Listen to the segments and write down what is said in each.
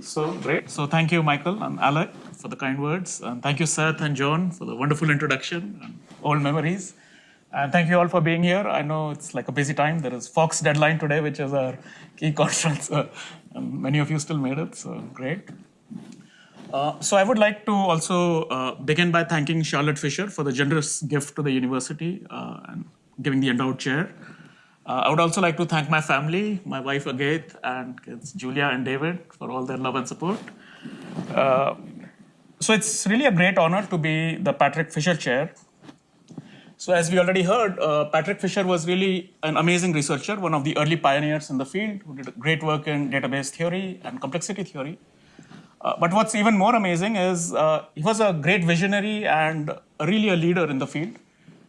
So great. So thank you, Michael and Alec, for the kind words. And thank you, Seth and John, for the wonderful introduction and old memories. And thank you all for being here. I know it's like a busy time. There is FOCS deadline today, which is our key conference. Uh, and many of you still made it, so great. Uh, so I would like to also uh, begin by thanking Charlotte Fischer for the generous gift to the university uh, and giving the endowed chair. Uh, I would also like to thank my family, my wife Agaith and kids Julia and David for all their love and support. Uh, so it's really a great honor to be the Patrick Fischer Chair. So as we already heard, uh, Patrick Fischer was really an amazing researcher, one of the early pioneers in the field who did great work in database theory and complexity theory. Uh, but what's even more amazing is uh, he was a great visionary and really a leader in the field.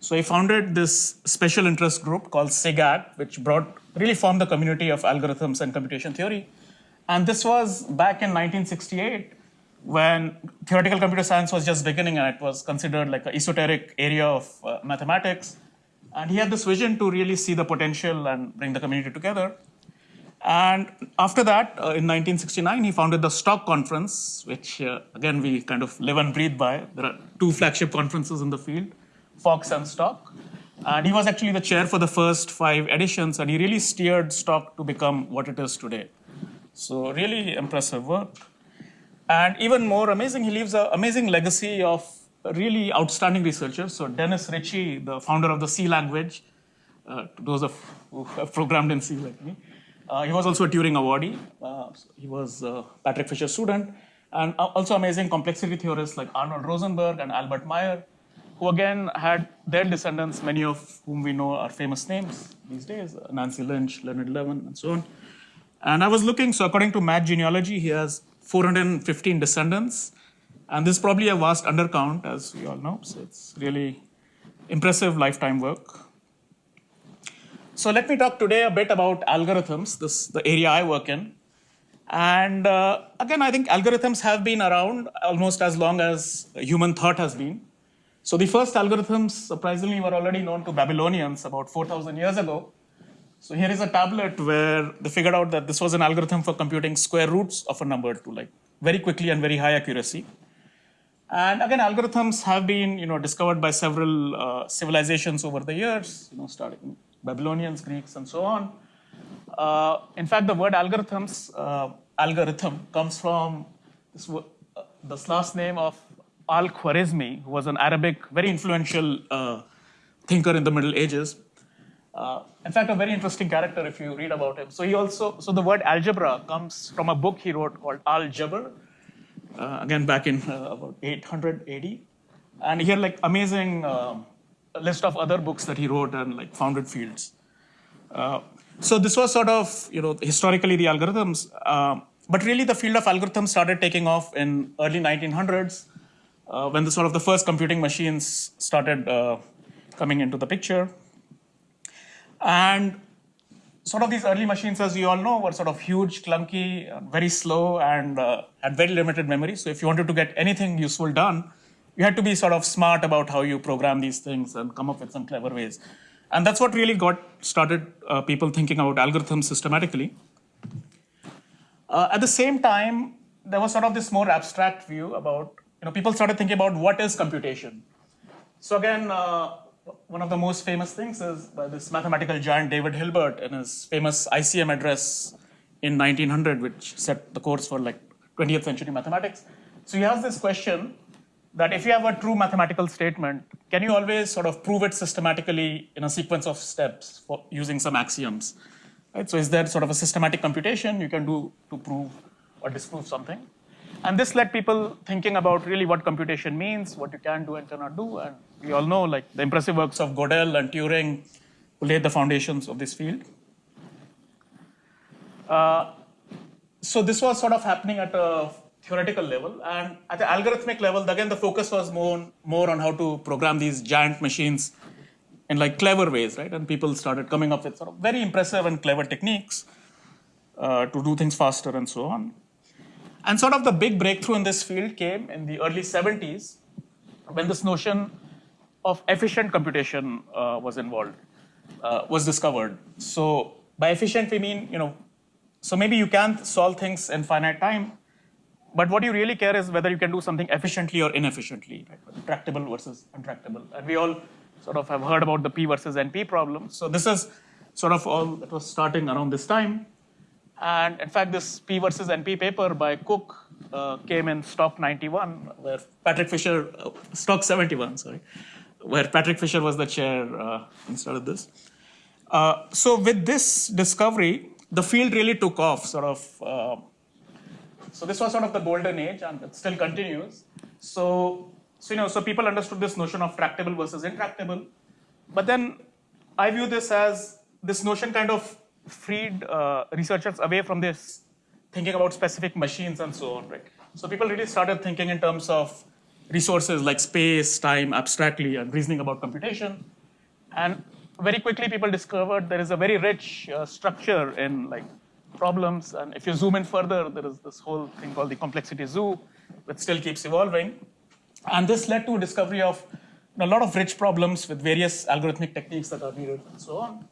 So he founded this special interest group called SIGACT, which brought really formed the community of algorithms and computation theory. And this was back in 1968 when theoretical computer science was just beginning and it was considered like an esoteric area of uh, mathematics. And he had this vision to really see the potential and bring the community together. And after that, uh, in 1969, he founded the STOC Conference, which uh, again we kind of live and breathe by. There are two flagship conferences in the field. FOCS and STOC. And he was actually the chair for the first five editions, and he really steered STOC to become what it is today. So, really impressive work. And even more amazing, he leaves an amazing legacy of really outstanding researchers. So, Dennis Ritchie, the founder of the C language, uh, those of who have programmed in C like me, uh, he was also a Turing awardee. Uh, so he was Patrick Fischer student. And also amazing complexity theorists like Arnold Rosenberg and Albert Meyer who again had their descendants, many of whom we know are famous names these days, Nancy Lynch, Leonid Levin, and so on. And I was looking, so according to Math Genealogy, he has 415 descendants. And this is probably a vast undercount, as we all know. So it's really impressive lifetime work. So let me talk today a bit about algorithms, this the area I work in. And uh, again, I think algorithms have been around almost as long as human thought has been. So the first algorithms, surprisingly, were already known to Babylonians about 4,000 years ago. So here is a tablet where they figured out that this was an algorithm for computing square roots of a number to like very quickly and very high accuracy. And again, algorithms have been you know, discovered by several uh, civilizations over the years, you know, starting Babylonians, Greeks, and so on. Uh, in fact, the word algorithms, uh, algorithm, comes from this, uh, this last name of Al-Khwarizmi, who was an Arabic, very influential uh, thinker in the Middle Ages. Uh, in fact, a very interesting character if you read about him. So he also, so the word algebra comes from a book he wrote called Al-Jabr, uh, again back in uh, about 800 AD. And he had like amazing um, list of other books that he wrote and like founded fields. Uh, so this was sort of, you know, historically the algorithms, uh, but really the field of algorithms started taking off in early 1900s uh, when the sort of the first computing machines started uh, coming into the picture. And sort of these early machines, as you all know, were sort of huge, clunky, very slow, and uh, had very limited memory. So if you wanted to get anything useful done, you had to be sort of smart about how you program these things and come up with some clever ways. And that's what really got started uh, people thinking about algorithms systematically. Uh, at the same time, there was sort of this more abstract view about you know, people started thinking about what is computation. So again, uh, one of the most famous things is by this mathematical giant David Hilbert in his famous ICM address in 1900, which set the course for like 20th century mathematics. So he has this question that if you have a true mathematical statement, can you always sort of prove it systematically in a sequence of steps for using some axioms? Right? So is there sort of a systematic computation you can do to prove or disprove something? And this led people thinking about really what computation means, what you can do and cannot do. And we all know like the impressive works of Gödel and Turing who laid the foundations of this field. Uh, so this was sort of happening at a theoretical level. And at the algorithmic level, again, the focus was more, more on how to program these giant machines in like clever ways, right? And people started coming up with sort of very impressive and clever techniques uh, to do things faster and so on. And sort of the big breakthrough in this field came in the early 70s when this notion of efficient computation uh, was involved, uh, was discovered. So by efficient, we mean, you know, so maybe you can solve things in finite time, but what you really care is whether you can do something efficiently or inefficiently, right? Tractable versus untractable. And we all sort of have heard about the P versus NP problem. So this is sort of all that was starting around this time. And in fact, this P versus NP paper by Cook uh, came in STOC 91, where Patrick Fischer, uh, STOC 71, sorry, where Patrick Fischer was the chair uh, instead of this. Uh, so with this discovery, the field really took off, sort of. Uh, so this was sort of the golden age, and it still continues. So, so you know, so people understood this notion of tractable versus intractable, but then I view this as this notion kind of freed uh, researchers away from this thinking about specific machines and so on, right? So people really started thinking in terms of resources like space, time, abstractly, and reasoning about computation. And very quickly, people discovered there is a very rich uh, structure in like problems. And if you zoom in further, there is this whole thing called the complexity zoo, which still keeps evolving. And this led to a discovery of a lot of rich problems with various algorithmic techniques that are needed and so on.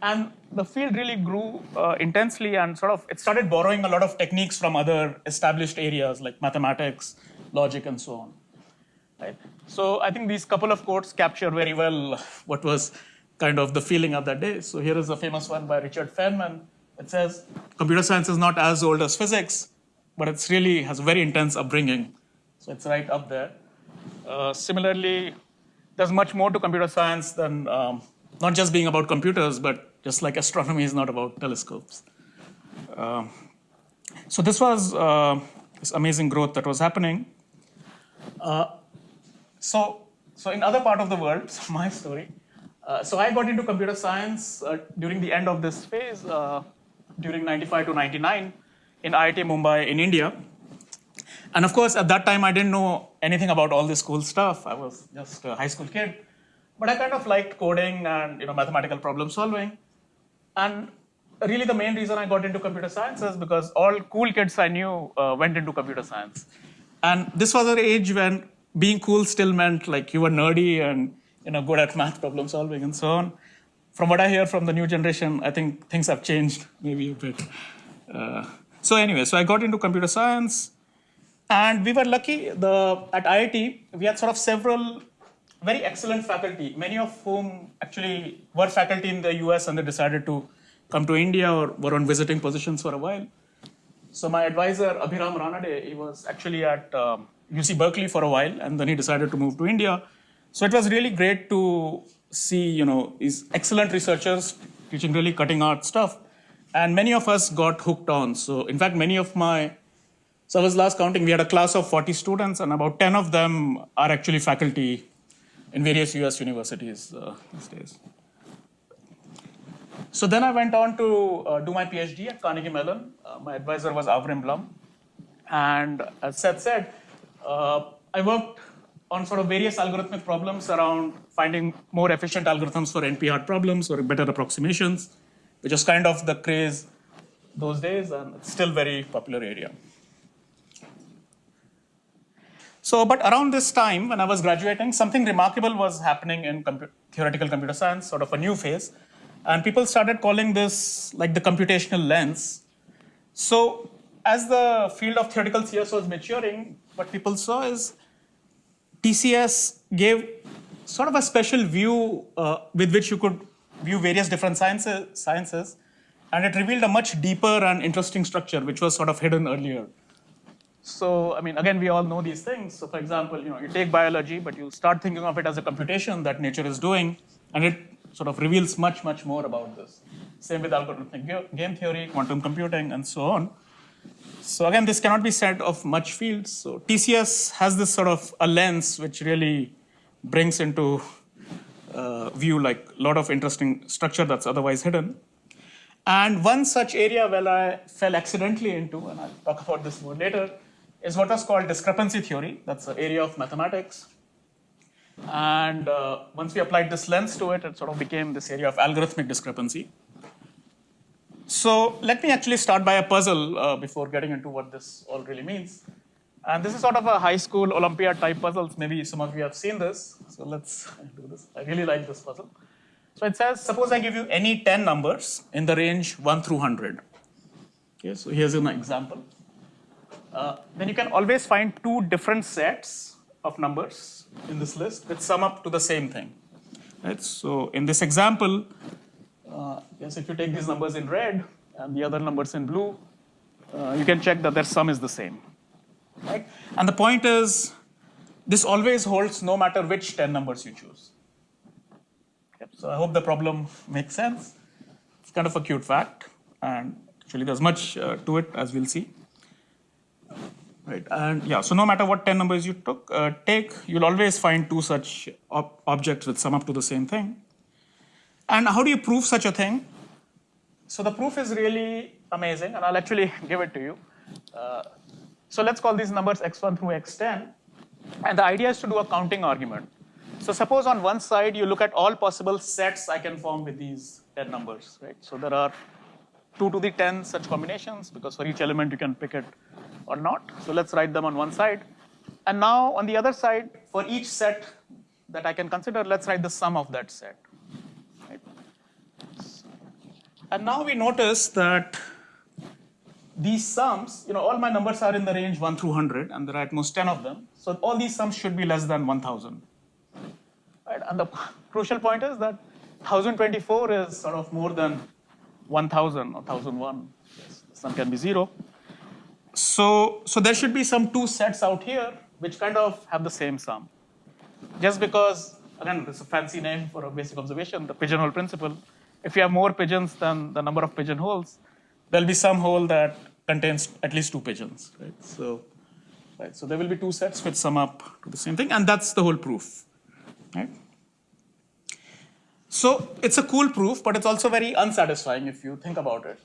And the field really grew uh, intensely and sort of it started borrowing a lot of techniques from other established areas like mathematics, logic, and so on. Right? So I think these couple of quotes capture very well what was kind of the feeling of that day. So here is a famous one by Richard Feynman. It says, computer science is not as old as physics, but it's really has a very intense upbringing. So it's right up there. Uh, similarly, there's much more to computer science than um, not just being about computers, but just like astronomy is not about telescopes. Uh, so this was uh, this amazing growth that was happening. Uh, so, so in other part of the world, my story. Uh, so I got into computer science uh, during the end of this phase, during 95 to 99 in IIT Mumbai in India. And of course, at that time, I didn't know anything about all this cool stuff. I was just a high school kid. But I kind of liked coding and you know mathematical problem solving. And really the main reason I got into computer science is because all cool kids I knew uh, went into computer science. And this was an age when being cool still meant like you were nerdy and you know good at math problem solving and so on. From what I hear from the new generation, I think things have changed maybe a bit. Uh, so anyway, so I got into computer science, and we were lucky. The at IIT we had sort of several very excellent faculty, many of whom actually were faculty in the US and they decided to come to India or were on visiting positions for a while. So my advisor, Abhiram Ranade, he was actually at um, UC Berkeley for a while and then he decided to move to India. So it was really great to see, you know, these excellent researchers teaching really cutting art stuff. And many of us got hooked on. So in fact, many of my, so I was last counting, we had a class of 40 students and about 10 of them are actually faculty in various US universities uh, these days. So then I went on to uh, do my PhD at Carnegie Mellon. Uh, my advisor was Avrim Blum. And as Seth said, uh, I worked on sort of various algorithmic problems around finding more efficient algorithms for NP-hard problems or better approximations, which was kind of the craze those days, and it's still very popular area. So, but around this time when I was graduating, something remarkable was happening in theoretical computer science, sort of a new phase. And people started calling this like the computational lens. So as the field of theoretical CS was maturing, what people saw is TCS gave sort of a special view uh, with which you could view various different sciences, sciences, and it revealed a much deeper and interesting structure, which was sort of hidden earlier. So, I mean, again, we all know these things. So, for example, you know, you take biology, but you start thinking of it as a computation that nature is doing, and it sort of reveals much, much more about this. Same with algorithmic game theory, quantum computing, and so on. So again, this cannot be said of much fields. So TCS has this sort of a lens which really brings into uh, view like a lot of interesting structure that's otherwise hidden. And one such area where I fell accidentally into, and I'll talk about this more later, is what was called discrepancy theory. That's an area of mathematics. And uh, once we applied this lens to it, it sort of became this area of algorithmic discrepancy. So let me actually start by a puzzle uh, before getting into what this all really means. And this is sort of a high school Olympiad type puzzle. Maybe some of you have seen this. So let's do this. I really like this puzzle. So it says, suppose I give you any 10 numbers in the range 1 through 100. Okay, so here's an example. Uh, then you can always find two different sets of numbers in this list that sum up to the same thing. Right? So in this example, uh, yes, if you take these numbers in red and the other numbers in blue, uh, you can check that their sum is the same. Right? And the point is, this always holds no matter which 10 numbers you choose. Yep. So I hope the problem makes sense. It's kind of a cute fact, and actually there's much uh, to it as we'll see. Right, and yeah, so no matter what 10 numbers you took, uh, take, you'll always find two such ob objects which sum up to the same thing. And how do you prove such a thing? So the proof is really amazing, and I'll actually give it to you. Uh, so let's call these numbers x1 through x10, and the idea is to do a counting argument. So suppose on one side you look at all possible sets I can form with these 10 numbers, right? So there are 2 to the 10 such combinations because for each element you can pick it or not. So let's write them on one side. And now on the other side, for each set that I can consider, let's write the sum of that set. Right? And now we notice that these sums, you know, all my numbers are in the range 1 through 100, and there are at most 10 of them. So all these sums should be less than 1,000. Right? And the crucial point is that 1024 is sort of more than 1000 or 1001. Yes, the sum can be zero. So, so there should be some two sets out here which kind of have the same sum. Just because, again, this is a fancy name for a basic observation, the pigeonhole principle. If you have more pigeons than the number of pigeonholes, there'll be some hole that contains at least two pigeons, right? So, right, so there will be two sets which sum up to the same thing, and that's the whole proof, right? So it's a cool proof, but it's also very unsatisfying if you think about it,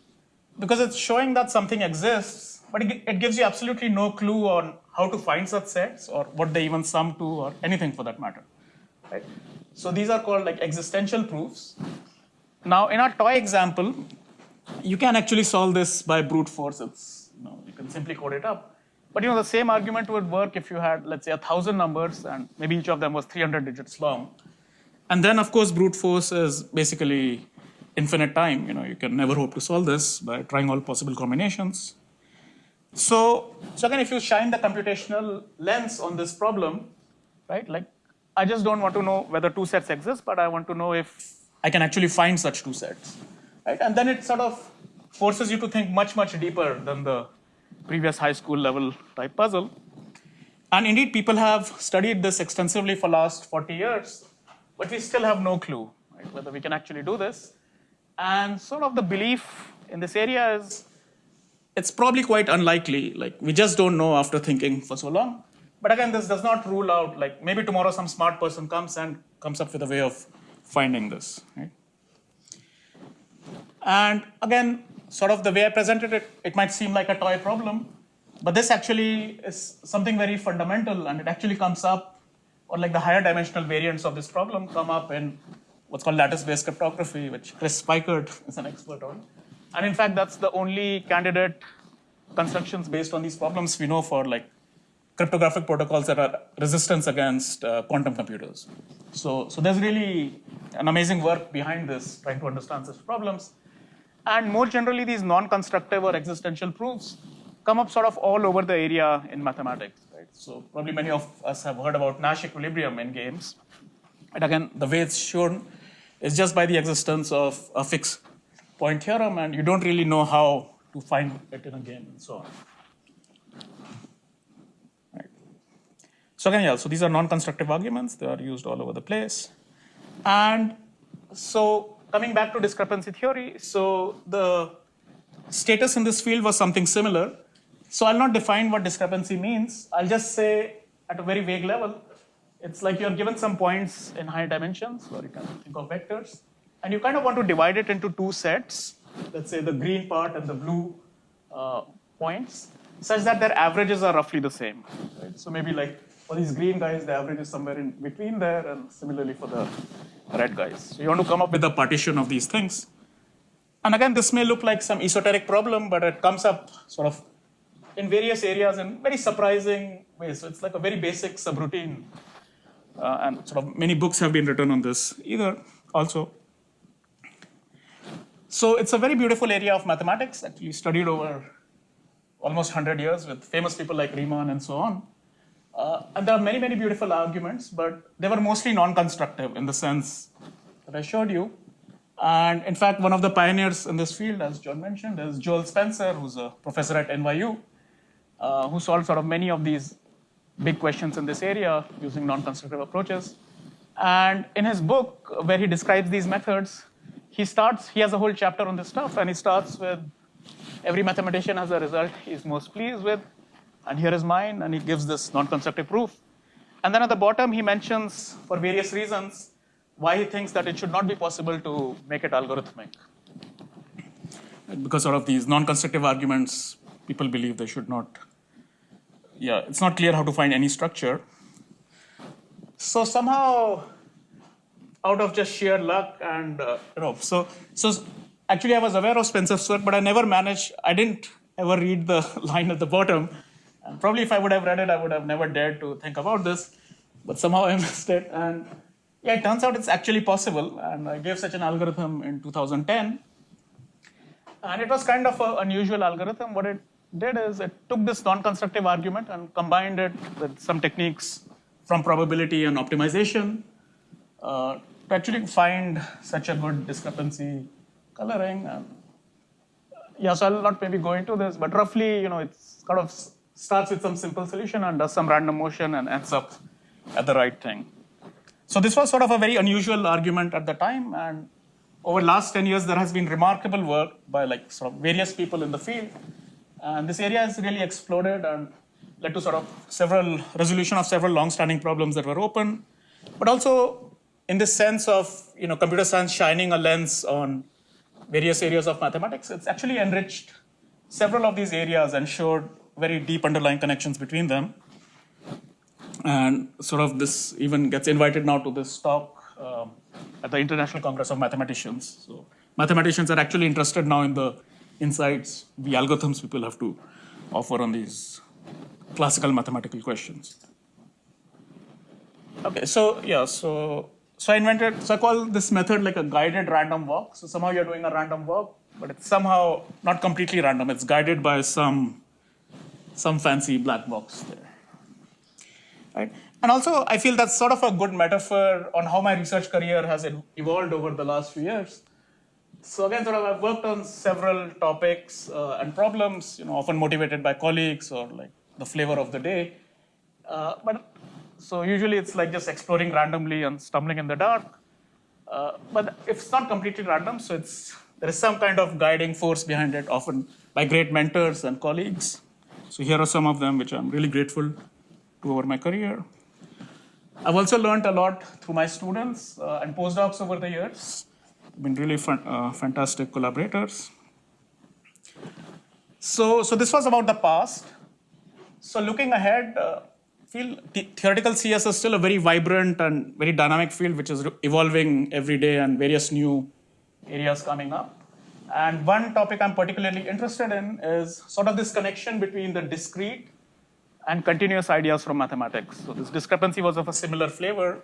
because it's showing that something exists, but it, gives you absolutely no clue on how to find such sets or what they even sum to or anything for that matter, right? So these are called like existential proofs. Now in our toy example, you can actually solve this by brute force. It's, you, know, you can simply code it up. But you know the same argument would work if you had, let's say, a thousand numbers and maybe each of them was 300 digits long. And then, of course, brute force is basically infinite time. You know, you can never hope to solve this by trying all possible combinations. So, so again, if you shine the computational lens on this problem, right, like I just don't want to know whether two sets exist, but I want to know if I can actually find such two sets right? And then it sort of forces you to think much, much deeper than the previous high school level type puzzle. And indeed, people have studied this extensively for last 40 years, but we still have no clue right, whether we can actually do this. And sort of the belief in this area is it's probably quite unlikely. Like we just don't know after thinking for so long. But again, this does not rule out like maybe tomorrow some smart person comes and comes up with a way of finding this. Right? And again, sort of the way I presented it, it might seem like a toy problem, but this actually is something very fundamental and it actually comes up, or like the higher dimensional variants of this problem come up in what's called lattice-based cryptography, which Chris Peikert is an expert on. And in fact, that's the only candidate constructions based on these problems we know for like cryptographic protocols that are resistance against uh, quantum computers. So, so there's really an amazing work behind this, trying to understand such problems. And more generally, these non-constructive or existential proofs come up sort of all over the area in mathematics. Right? So probably many of us have heard about Nash equilibrium in games. And again, the way it's shown is just by the existence of a fixed point theorem, and you don't really know how to find it in a game and so on. Right. So again, yeah, so these are non-constructive arguments. They are used all over the place. And so coming back to discrepancy theory, so the status in this field was something similar. So I'll not define what discrepancy means. I'll just say at a very vague level, it's like you're given some points in high dimensions, or you can think of vectors, and you kind of want to divide it into two sets, let's say the green part and the blue uh, points, such that their averages are roughly the same. Right? So maybe like for these green guys, the average is somewhere in between there, and similarly for the red guys. So you want to come up with a partition of these things. And again, this may look like some esoteric problem, but it comes up sort of in various areas in very surprising ways. So it's like a very basic subroutine. Uh, and sort of many books have been written on this either also. So it's a very beautiful area of mathematics, actually studied over almost 100 years with famous people like Riemann and so on. Uh, and there are many, many beautiful arguments, but they were mostly non-constructive in the sense that I showed you. And in fact, one of the pioneers in this field, as John mentioned, is Joel Spencer, who's a professor at NYU, uh, who solved sort of many of these big questions in this area using non-constructive approaches. And in his book, where he describes these methods, he starts, he has a whole chapter on this stuff, and he starts with every mathematician has a result he's most pleased with, and here is mine, and he gives this non-constructive proof. And then at the bottom, he mentions, for various reasons, why he thinks that it should not be possible to make it algorithmic. Because sort of these non-constructive arguments, people believe they should not, yeah, it's not clear how to find any structure. So somehow, out of just sheer luck and, uh, you know, so, so actually I was aware of Spencer's work, but I never managed, I didn't ever read the line at the bottom. And probably if I would have read it, I would have never dared to think about this, but somehow I missed it. And yeah, it turns out it's actually possible. And I gave such an algorithm in 2010. And it was kind of an unusual algorithm. What it did is it took this non-constructive argument and combined it with some techniques from probability and optimization uh, to actually find such a good discrepancy coloring. And yeah, so I'll not maybe go into this, but roughly, you know, it's kind of starts with some simple solution and does some random motion and ends up at the right thing. So this was sort of a very unusual argument at the time, and over the last 10 years, there has been remarkable work by like sort of various people in the field, and this area has really exploded and led to sort of several resolution of several long-standing problems that were open, but also in the sense of you know computer science shining a lens on various areas of mathematics, it's actually enriched several of these areas and showed very deep underlying connections between them. And sort of this even gets invited now to this talk um, at the International Congress of Mathematicians. So mathematicians are actually interested now in the insights, the algorithms people have to offer on these classical mathematical questions. Okay, so yeah, so so I invented, so I call this method like a guided random walk. So somehow you're doing a random walk, but it's somehow not completely random. It's guided by some some fancy black box there. Right? And also, I feel that's sort of a good metaphor on how my research career has evolved over the last few years. So again, sort of I've worked on several topics uh, and problems, you know, often motivated by colleagues or like the flavor of the day. Uh, but so usually it's like just exploring randomly and stumbling in the dark. Uh, but it's not completely random, so it's there is some kind of guiding force behind it, often by great mentors and colleagues. So here are some of them which I'm really grateful to over my career. I've also learned a lot through my students uh, and postdocs over the years. Been really fun, uh, fantastic collaborators. So, so this was about the past. So looking ahead, uh, feel theoretical CS is still a very vibrant and very dynamic field, which is evolving every day and various new areas coming up. And one topic I'm particularly interested in is sort of this connection between the discrete and continuous ideas from mathematics. So this discrepancy was of a similar flavor.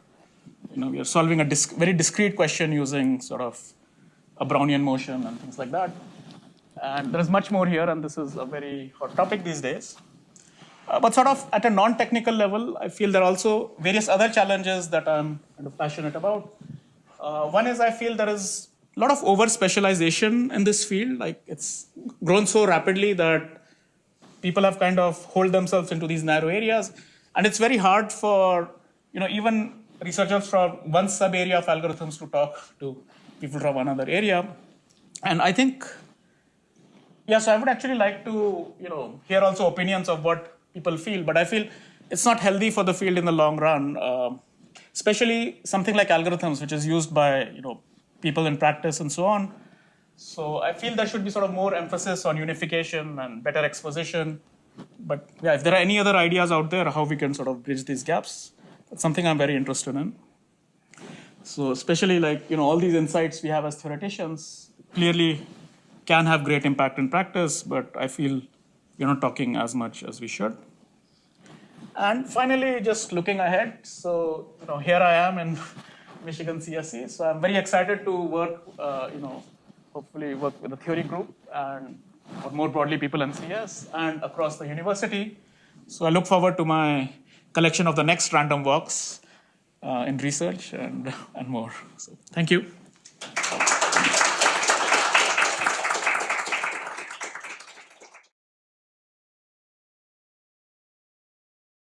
You know, we are solving a disc very discrete question using sort of a Brownian motion and things like that. And there is much more here, and this is a very hot topic these days. Uh, but sort of at a non-technical level, I feel there are also various other challenges that I'm kind of passionate about. Uh, one is I feel there is a lot of over specialization in this field. Like it's grown so rapidly that people have kind of hold themselves into these narrow areas. And it's very hard for, you know, even researchers from one sub area of algorithms to talk to people from another area. And I think, yeah, so I would actually like to, you know, hear also opinions of what people feel, but I feel it's not healthy for the field in the long run, uh, especially something like algorithms, which is used by, you know, people in practice and so on. So I feel there should be sort of more emphasis on unification and better exposition. But yeah, if there are any other ideas out there, how we can sort of bridge these gaps, that's something I'm very interested in. So especially like, you know, all these insights we have as theoreticians clearly can have great impact in practice, but I feel we're not talking as much as we should. And finally, just looking ahead, so you know, here I am in Michigan CSE. So I'm very excited to work, uh, you know, hopefully work with the theory group and or more broadly, people in CS and across the university. So I look forward to my collection of the next random walks uh, in research and, and more. So thank you.